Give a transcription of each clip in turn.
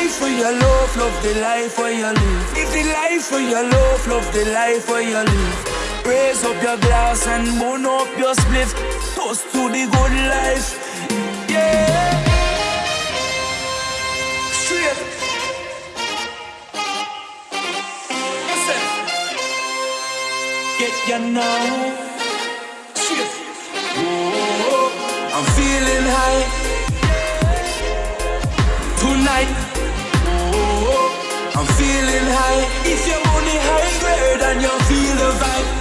life where you love, love the life where you live. Live the life where you love, love the life where you live. Raise up your glass and burn up your spliff. Toast to the good life. Yeah. Straight. Listen. Get you now. Straight. Oh, I'm feeling high tonight. I'm feeling high. If you're only high grade and you feel the vibe.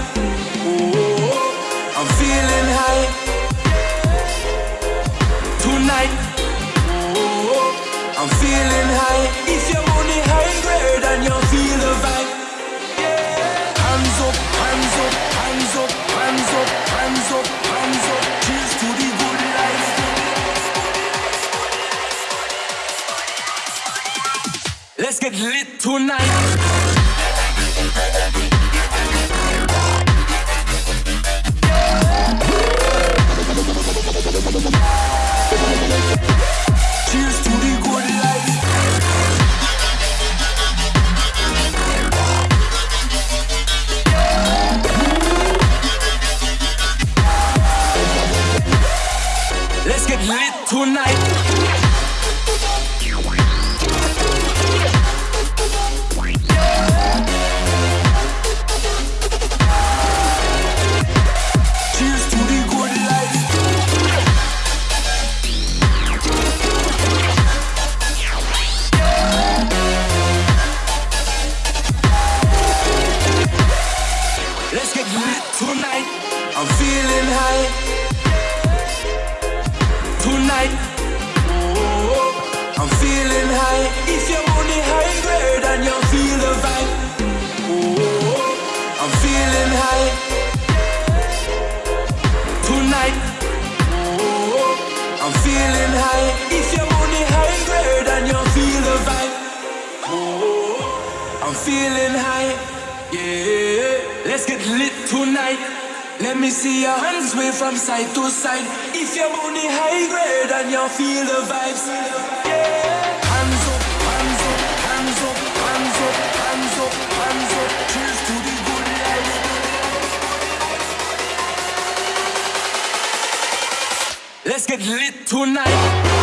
Get lit tonight. Cheers I'm feeling high tonight. I'm feeling high. If you're only high grade and you feel the vibe. I'm feeling high tonight. I'm feeling high. If you're only high grade and you feel the vibe. I'm feeling high. Yeah, let's get lit tonight. Let me see your hands wave from side to side. If you're only high grade and you feel the vibes. Yeah, hands up, hands up, hands up, hands up, hands up, hands up. Cheers to the good life. Let's get lit tonight.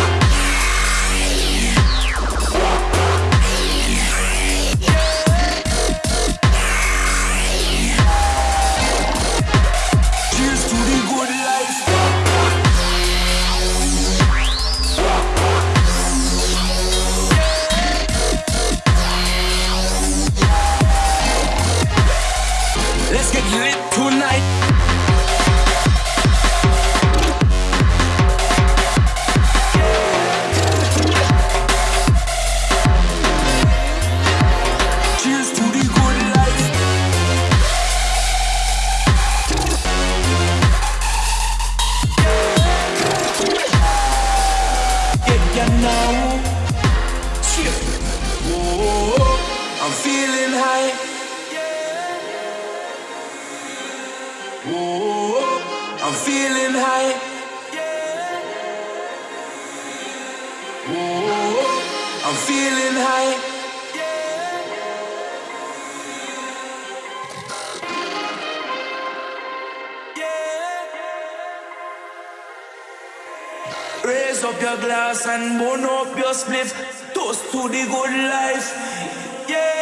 I'm feeling high. Yeah. Whoa, I'm feeling high. Yeah. Whoa, I'm feeling high. Raise up your glass and burn up your spliff. Toast to the good life. Yeah.